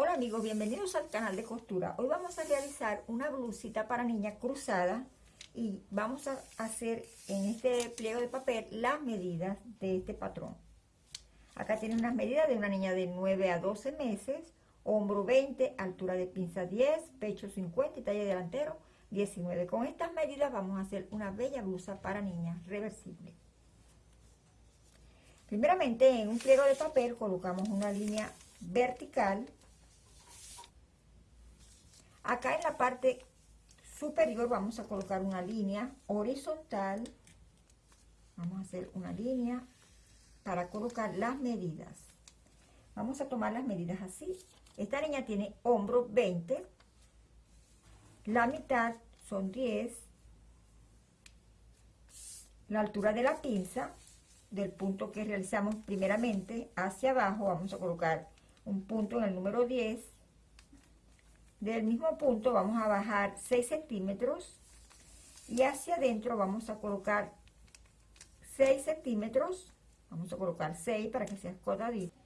Hola amigos, bienvenidos al canal de costura. Hoy vamos a realizar una blusita para niña cruzada y vamos a hacer en este pliego de papel las medidas de este patrón. Acá tiene unas medidas de una niña de 9 a 12 meses, hombro 20, altura de pinza 10, pecho 50 y talle delantero 19. Con estas medidas vamos a hacer una bella blusa para niña reversible. Primeramente en un pliego de papel colocamos una línea vertical Acá en la parte superior vamos a colocar una línea horizontal. Vamos a hacer una línea para colocar las medidas. Vamos a tomar las medidas así. Esta línea tiene hombro 20. La mitad son 10. La altura de la pinza, del punto que realizamos primeramente hacia abajo, vamos a colocar un punto en el número 10 del mismo punto vamos a bajar 6 centímetros y hacia adentro vamos a colocar 6 centímetros. Vamos a colocar 6 para que sea escotadito.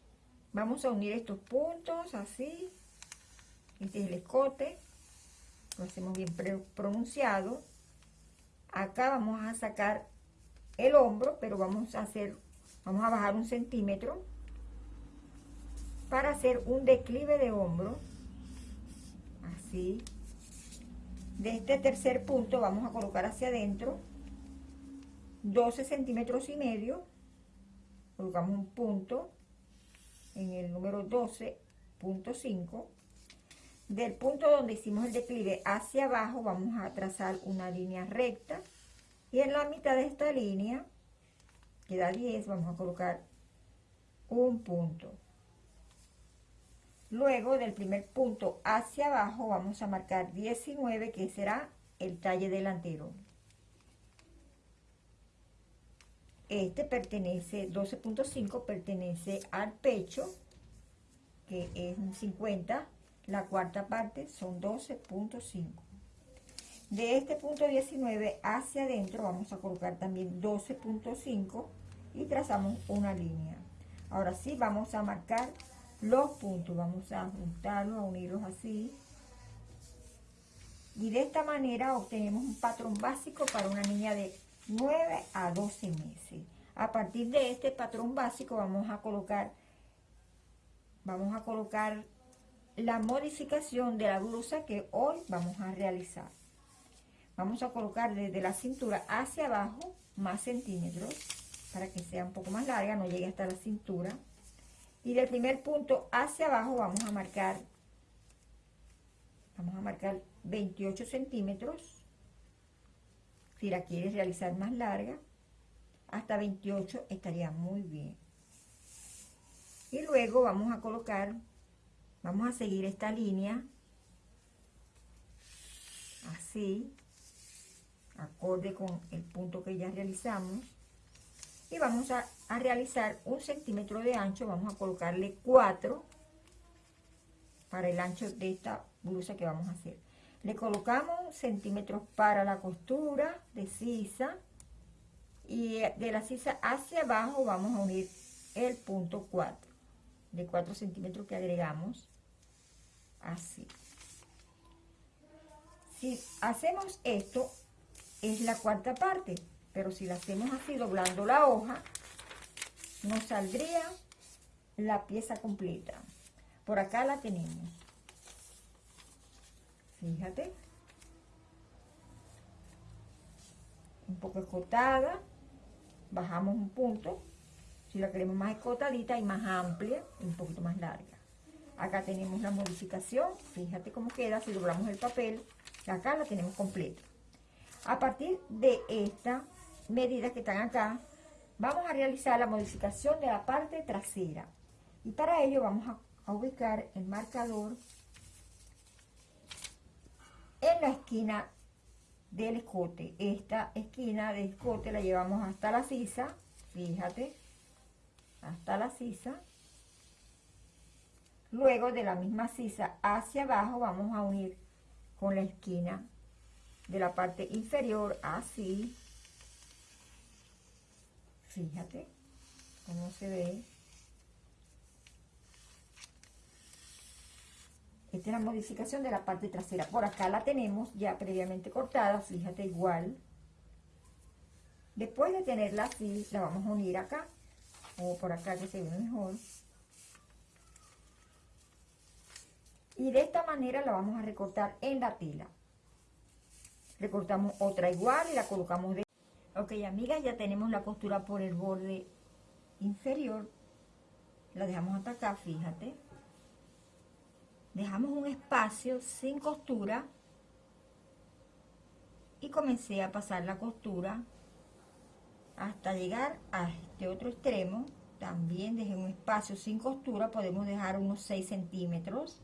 Vamos a unir estos puntos así. Este es el escote. Lo hacemos bien pronunciado. Acá vamos a sacar el hombro pero vamos a hacer vamos a bajar un centímetro para hacer un declive de hombro de este tercer punto vamos a colocar hacia adentro 12 centímetros y medio. Colocamos un punto en el número 12.5. Del punto donde hicimos el declive hacia abajo vamos a trazar una línea recta. Y en la mitad de esta línea, que da 10, vamos a colocar un punto. Luego del primer punto hacia abajo vamos a marcar 19 que será el talle delantero. Este pertenece, 12.5 pertenece al pecho, que es un 50. La cuarta parte son 12.5. De este punto 19 hacia adentro vamos a colocar también 12.5 y trazamos una línea. Ahora sí vamos a marcar los puntos. Vamos a juntarlos, a unirlos así. Y de esta manera obtenemos un patrón básico para una niña de 9 a 12 meses. A partir de este patrón básico vamos a colocar, vamos a colocar la modificación de la blusa que hoy vamos a realizar. Vamos a colocar desde la cintura hacia abajo más centímetros para que sea un poco más larga, no llegue hasta la cintura y del primer punto hacia abajo vamos a marcar vamos a marcar 28 centímetros. Si la quieres realizar más larga hasta 28 estaría muy bien. Y luego vamos a colocar vamos a seguir esta línea así acorde con el punto que ya realizamos y vamos a, realizar un centímetro de ancho, vamos a colocarle 4 para el ancho de esta blusa que vamos a hacer. Le colocamos centímetros para la costura de sisa y de la sisa hacia abajo vamos a unir el punto 4 de 4 centímetros que agregamos así. Si hacemos esto, es la cuarta parte. Pero si la hacemos así, doblando la hoja, nos saldría la pieza completa. Por acá la tenemos. Fíjate. Un poco escotada. Bajamos un punto. Si la queremos más escotadita y más amplia, un poquito más larga. Acá tenemos la modificación. Fíjate cómo queda si doblamos el papel. Acá la tenemos completa. A partir de esta medidas que están acá, vamos a realizar la modificación de la parte trasera. Y para ello vamos a, ubicar el marcador en la esquina del escote. Esta esquina del escote la llevamos hasta la sisa, fíjate, hasta la sisa. Luego de la misma sisa hacia abajo vamos a unir con la esquina de la parte inferior así Fíjate cómo se ve. Esta es la modificación de la parte trasera. Por acá la tenemos ya previamente cortada, fíjate igual. Después de tenerla así, la vamos a unir acá. O por acá que se ve mejor. Y de esta manera la vamos a recortar en la tela. Recortamos otra igual y la colocamos de... Ok, amigas, ya tenemos la costura por el borde inferior. La dejamos hasta acá, fíjate. Dejamos un espacio sin costura. Y comencé a pasar la costura hasta llegar a este otro extremo. También dejé un espacio sin costura. Podemos dejar unos 6 centímetros.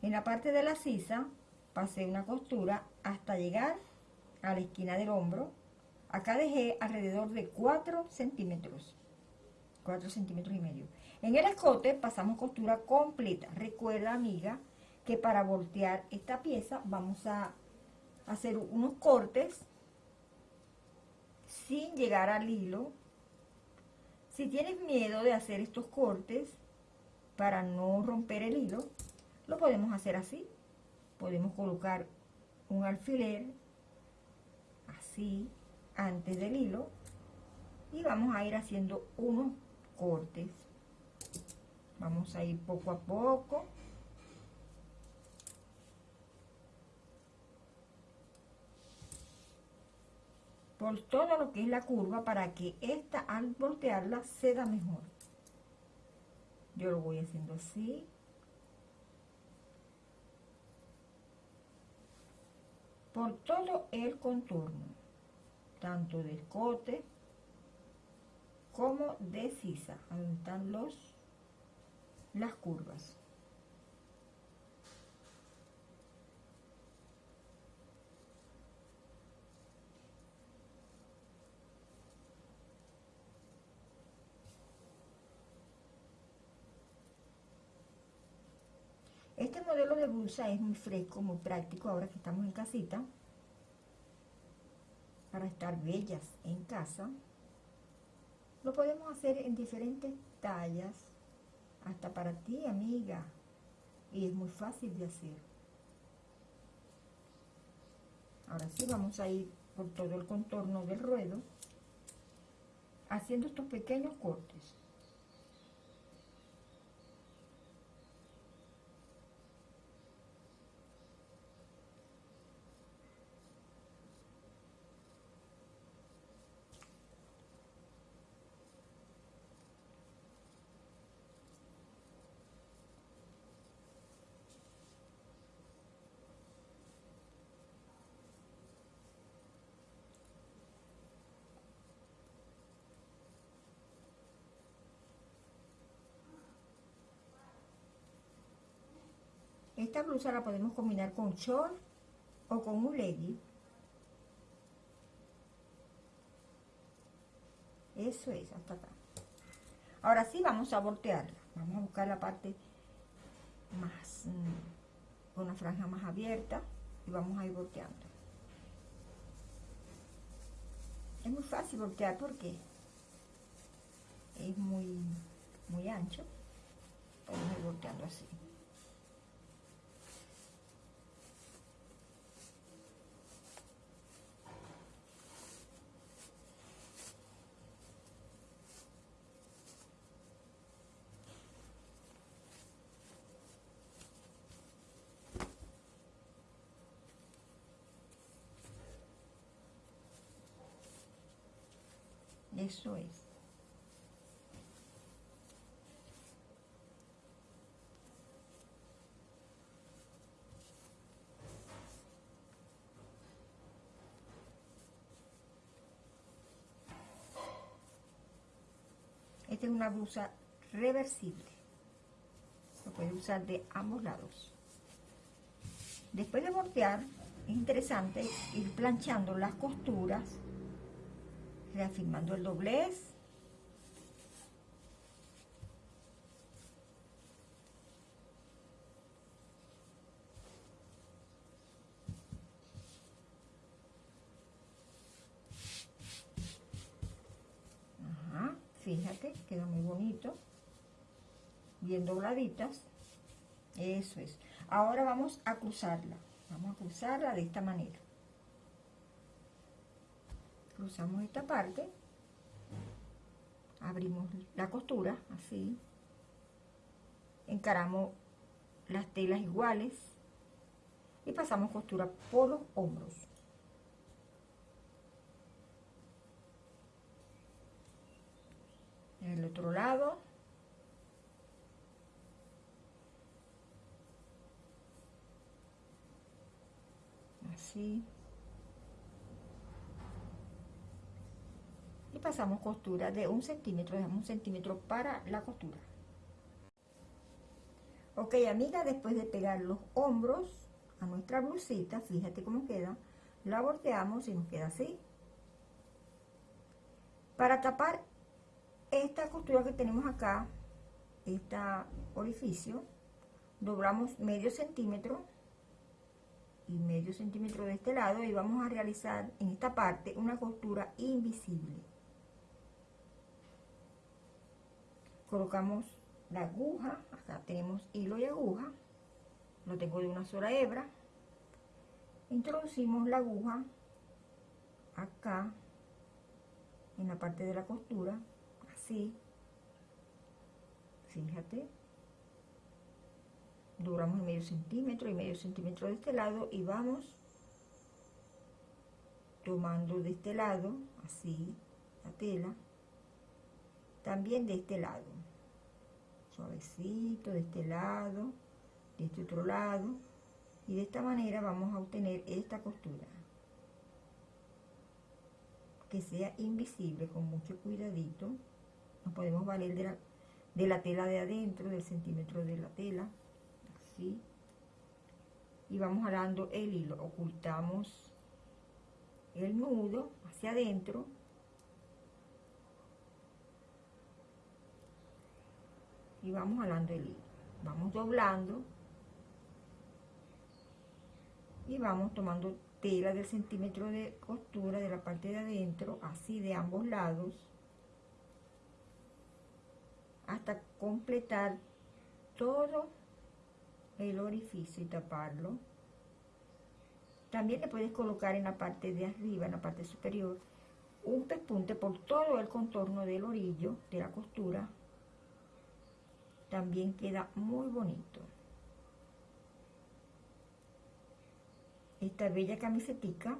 En la parte de la sisa pasé una costura hasta llegar a la esquina del hombro acá dejé alrededor de 4 centímetros 4 centímetros y medio en el escote pasamos costura completa. Recuerda, amiga, que para voltear esta pieza vamos a hacer unos cortes sin llegar al hilo. Si tienes miedo de hacer estos cortes para no romper el hilo, lo podemos hacer así. Podemos colocar un alfiler así antes del hilo y vamos a ir haciendo unos cortes Vamos a ir poco a poco. Por todo lo que es la curva para que esta al voltearla se da mejor. Yo lo voy haciendo así. Por todo el contorno, tanto de escote como de sisa, donde están las curvas. Este modelo de blusa es muy fresco, muy práctico ahora que estamos en casita. Para estar bellas en casa. Lo podemos hacer en diferentes tallas hasta para ti, amiga. Y es muy fácil de hacer. Ahora sí vamos a ir por todo el contorno del ruedo, haciendo estos pequeños cortes. Esta blusa la podemos combinar con short o con un legging. Eso es, hasta acá. Ahora sí vamos a voltearla. Vamos a buscar la parte más, mm, con una franja más abierta y vamos a ir volteando. Es muy fácil voltear porque es muy, muy ancho. Podemos ir volteando así. Eso es. Esta es una blusa reversible. Se puede usar de ambos lados. Después de voltear, es interesante ir planchando las costuras reafirmando el doblez. Fíjate, queda muy bonito. Bien dobladitas. Eso es. Ahora vamos a cruzarla. Vamos a cruzarla de esta manera. Cruzamos esta parte. Abrimos la costura, así. Encaramos las telas iguales. Y pasamos costura por los hombros. En el otro lado así y pasamos costura de un centímetro dejamos un centímetro para la costura. Ok amiga después de pegar los hombros a nuestra blusita fíjate cómo queda la volteamos y nos queda así. Para tapar esta costura que tenemos acá este orificio doblamos medio centímetro y medio centímetro de este lado y vamos a realizar en esta parte una costura invisible colocamos la aguja acá tenemos hilo y aguja lo tengo de una sola hebra. Introducimos la aguja acá en la parte de la costura así. Fíjate. Doblamos medio centímetro y medio centímetro de este lado y vamos tomando de este lado así la tela también de este lado. Suavecito de este lado de este otro lado y de esta manera vamos a obtener esta costura. Que sea invisible con mucho cuidadito. Nos podemos valer de la, de la tela de adentro del centímetro de la tela y vamos jalando el hilo. Ocultamos el nudo hacia adentro y vamos jalando el hilo vamos doblando y vamos tomando tela del centímetro de costura de la parte de adentro así de ambos lados hasta completar todo el orificio y taparlo. También le puedes colocar en la parte de arriba, en la parte superior, un pespunte por todo el contorno del orillo de la costura. También queda muy bonito. Esta bella camisetica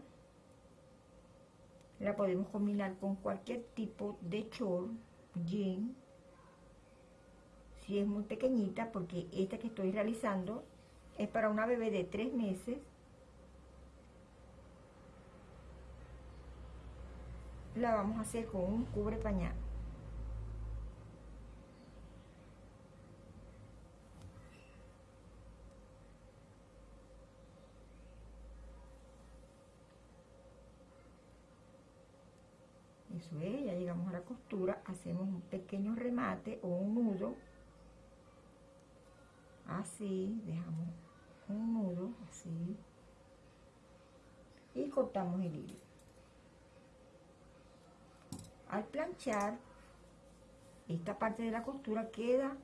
la podemos combinar con cualquier tipo de short, jean, si es muy pequeñita, porque esta que estoy realizando es para una bebé de tres meses. La vamos a hacer con un cubre pañal. Eso es, ya llegamos a la hacemos un pequeño remate o un nudo así, dejamos un nudo así y cortamos el hilo. Al planchar, esta parte de la costura queda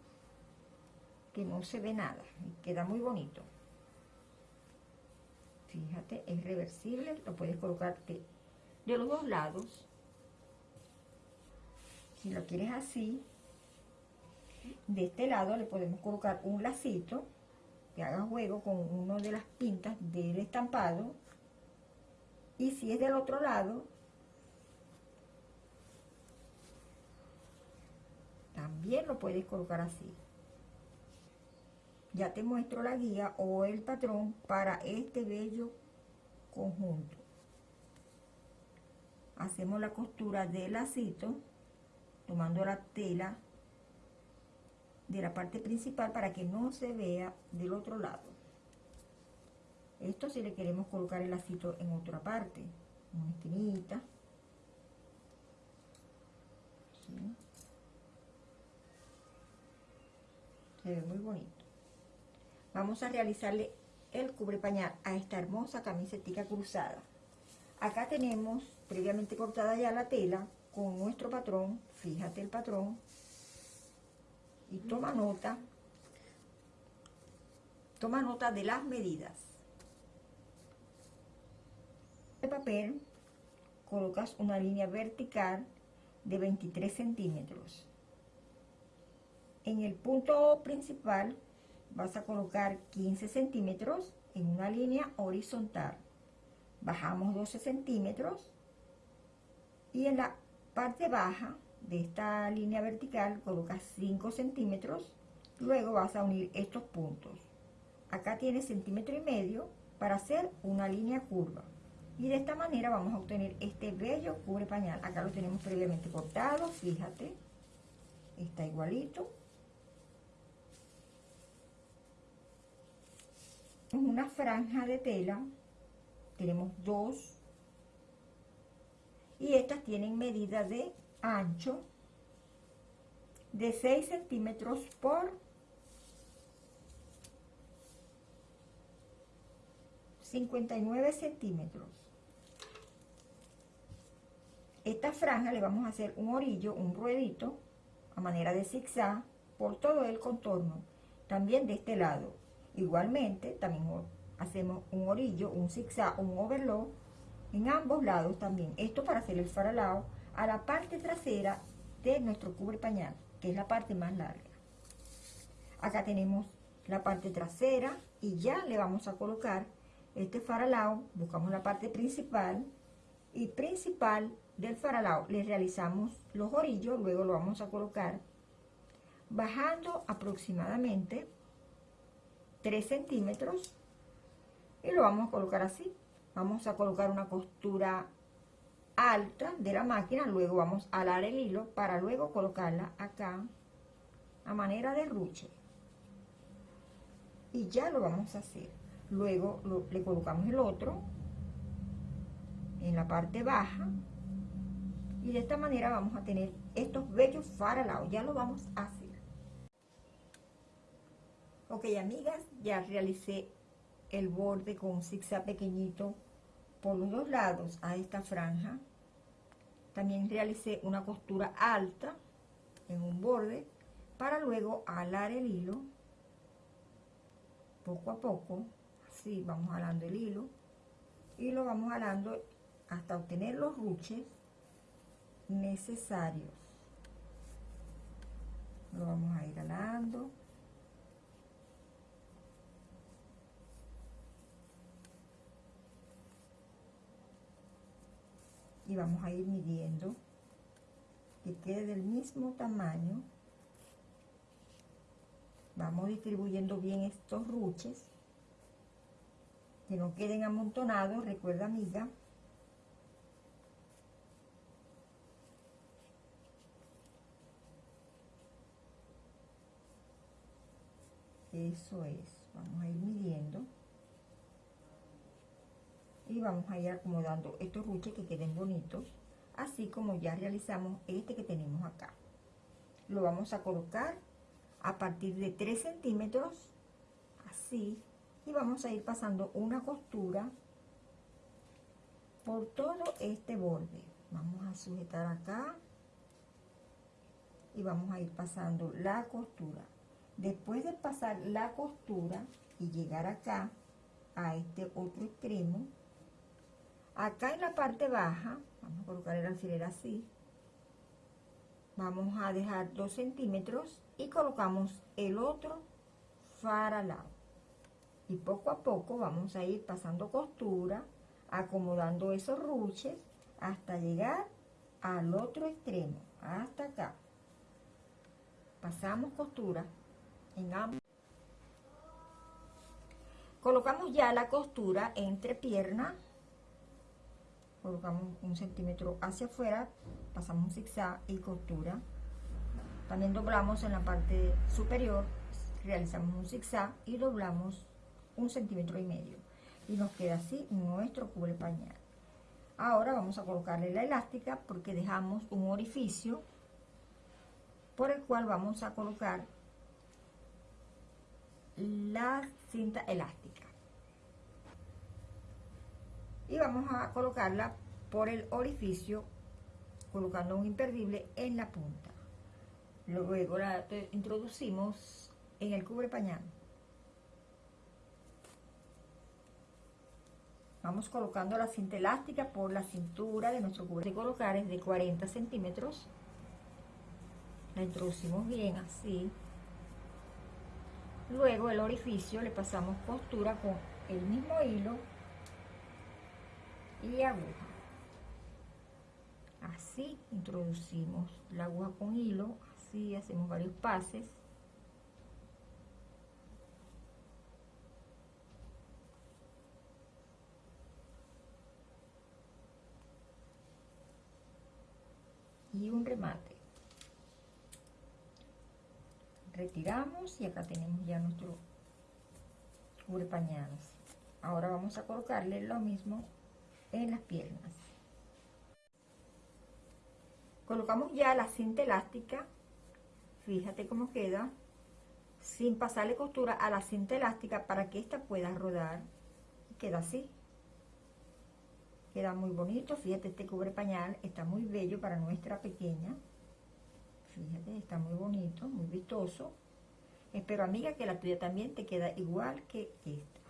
que no se ve nada, queda muy bonito. Fíjate, es reversible, lo puedes colocarte de los dos lados. Si lo quieres así, de este lado le podemos colocar un lacito que haga juego con uno de las pintas del estampado. Y si es del otro lado también lo puedes colocar así. Ya te muestro la guía o el patrón para este bello conjunto. Hacemos la costura del lacito tomando la tela de la parte principal para que no se vea del otro lado. Esto si le queremos colocar el lacito en otra parte, una esquinita. Se ve muy bonito. Vamos a realizarle el cubre pañal a esta hermosa camiseta cruzada. Acá tenemos previamente cortada ya la tela con nuestro patrón, fíjate el patrón, y toma nota Toma nota de las medidas. El papel colocas una línea vertical de 23 centímetros. En el punto principal vas a colocar 15 centímetros en una línea horizontal. Bajamos 12 centímetros y en la parte baja de esta línea vertical colocas 5 centímetros. Luego vas a unir estos puntos. Acá tienes centímetro y medio para hacer una línea curva. Y de esta manera vamos a obtener este bello cubre pañal. Acá lo tenemos previamente cortado, fíjate. Está igualito. una franja de tela tenemos dos y estas tienen medida de ancho de 6 centímetros por 59 centímetros. Esta franja le vamos a hacer un orillo, un ruedito a manera de zigzag por todo el contorno también de este lado. Igualmente, también hacemos un orillo, un zigzag, un overlock en ambos lados también. Esto para hacer el faralao a la parte trasera de nuestro cubre pañal, que es la parte más larga. Acá tenemos la parte trasera y ya le vamos a colocar este faralao, buscamos la parte principal y principal del faralao le realizamos los orillos, luego lo vamos a colocar bajando aproximadamente 3 centímetros y lo vamos a colocar así. Vamos a colocar una costura alta de la máquina, luego vamos a alar el hilo para luego colocarla acá a manera de ruche. Y ya lo vamos a hacer. Luego le colocamos el otro en la parte baja y de esta manera vamos a tener estos bellos faralados. Ya lo vamos a hacer. Ok, amigas, ya realicé el borde con un zigzag pequeñito por los dos lados a esta franja. También realicé una costura alta en un borde para luego alar el hilo poco a poco. Así vamos alando el hilo y lo vamos alando hasta obtener los ruches necesarios. Lo vamos a ir alando. Y vamos a ir midiendo que quede del mismo tamaño. Vamos distribuyendo bien estos ruches que no queden amontonados recuerda amiga. Eso es vamos a ir midiendo y vamos a ir acomodando estos ruches que queden bonitos así como ya realizamos este que tenemos acá. Lo vamos a colocar a partir de 3 centímetros así y vamos a ir pasando una costura por todo este borde. Vamos a sujetar acá y vamos a ir pasando la costura. Después de pasar la costura y llegar acá a este otro extremo acá en la parte baja vamos a colocar el alfiler así. Vamos a dejar 2 centímetros y colocamos el otro faralao y poco a poco vamos a ir pasando costura acomodando esos ruches hasta llegar al otro extremo hasta acá. Pasamos costura en ambos. Colocamos ya la costura entre piernas colocamos un centímetro hacia afuera, pasamos un zigzag y costura. También doblamos en la parte superior, realizamos un zigzag y doblamos un centímetro y medio. Y nos queda así nuestro cubre pañal. Ahora vamos a colocarle la elástica porque dejamos un orificio por el cual vamos a colocar la cinta elástica y vamos a colocarla por el orificio colocando un imperdible en la punta luego la introducimos en el cubre pañal Vamos colocando la cinta elástica por la cintura de nuestro cubre de colocar es de 40 centímetros. La introducimos bien así. Luego el orificio le pasamos costura con el mismo hilo y aguja. Así introducimos la aguja con hilo, así hacemos varios pases. y un remate retiramos y acá tenemos ya nuestro cubre ahora vamos a colocarle lo mismo en las piernas colocamos ya la cinta elástica fíjate cómo queda sin pasarle costura a la cinta elástica para que esta pueda rodar queda así Queda muy bonito, fíjate, este cubre pañal está muy bello para nuestra pequeña. Fíjate, está muy bonito, muy vistoso. Espero, amiga, que la tuya también te queda igual que esta.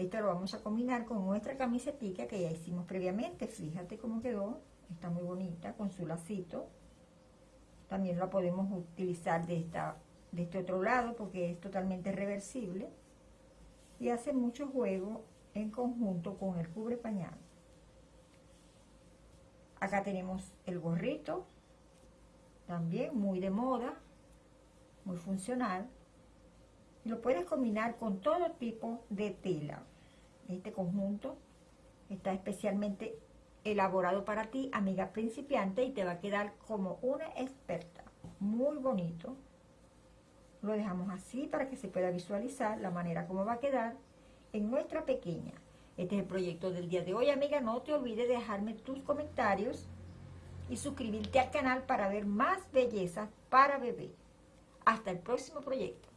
Esta lo vamos a combinar con nuestra camisa pica que ya hicimos previamente. Fíjate cómo quedó. Está muy bonita con su lacito. También la podemos utilizar de, esta, de este otro lado porque es totalmente reversible. Y hace mucho juego en conjunto con el cubre pañal. Acá tenemos el gorrito, también muy de moda, muy funcional. Lo puedes combinar con todo tipo de tela. Este conjunto está especialmente elaborado para ti, amiga principiante, y te va a quedar como una experta. Muy bonito. Lo dejamos así para que se pueda visualizar la manera como va a quedar en nuestra pequeña. Este es el proyecto del día de hoy, amiga. No te olvides de dejarme tus comentarios y suscribirte al canal para ver más bellezas para bebé. Hasta el próximo proyecto.